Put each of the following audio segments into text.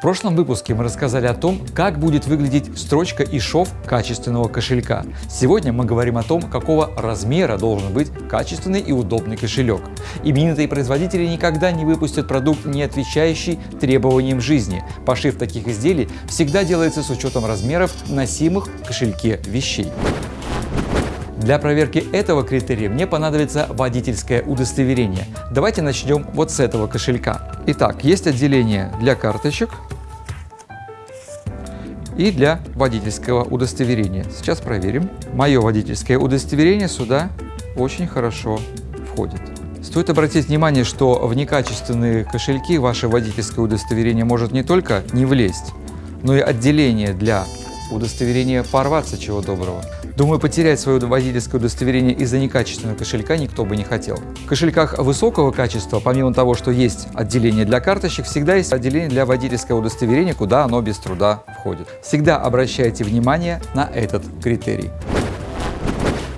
В прошлом выпуске мы рассказали о том, как будет выглядеть строчка и шов качественного кошелька. Сегодня мы говорим о том, какого размера должен быть качественный и удобный кошелек. Именитые производители никогда не выпустят продукт, не отвечающий требованиям жизни. Пошив таких изделий всегда делается с учетом размеров носимых в кошельке вещей. Для проверки этого критерия мне понадобится водительское удостоверение. Давайте начнем вот с этого кошелька. Итак, есть отделение для карточек и для водительского удостоверения. Сейчас проверим. Мое водительское удостоверение сюда очень хорошо входит. Стоит обратить внимание, что в некачественные кошельки ваше водительское удостоверение может не только не влезть, но и отделение для удостоверения порваться чего доброго. Думаю, потерять свое водительское удостоверение из-за некачественного кошелька никто бы не хотел. В кошельках высокого качества, помимо того, что есть отделение для карточек, всегда есть отделение для водительского удостоверения, куда оно без труда входит. Всегда обращайте внимание на этот критерий.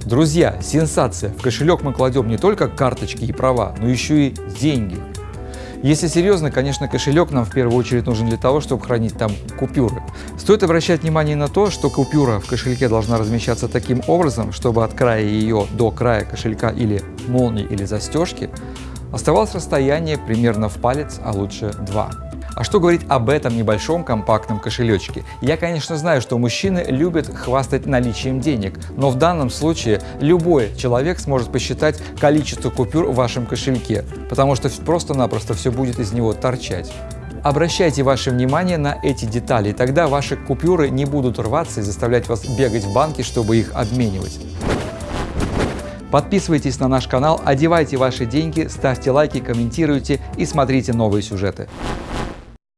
Друзья, сенсация! В кошелек мы кладем не только карточки и права, но еще и деньги. Если серьезно, конечно, кошелек нам в первую очередь нужен для того, чтобы хранить там купюры. Стоит обращать внимание на то, что купюра в кошельке должна размещаться таким образом, чтобы от края ее до края кошелька или молнии или застежки оставалось расстояние примерно в палец, а лучше два. А что говорить об этом небольшом компактном кошелечке? Я, конечно, знаю, что мужчины любят хвастать наличием денег, но в данном случае любой человек сможет посчитать количество купюр в вашем кошельке, потому что просто-напросто все будет из него торчать. Обращайте ваше внимание на эти детали, тогда ваши купюры не будут рваться и заставлять вас бегать в банки, чтобы их обменивать. Подписывайтесь на наш канал, одевайте ваши деньги, ставьте лайки, комментируйте и смотрите новые сюжеты.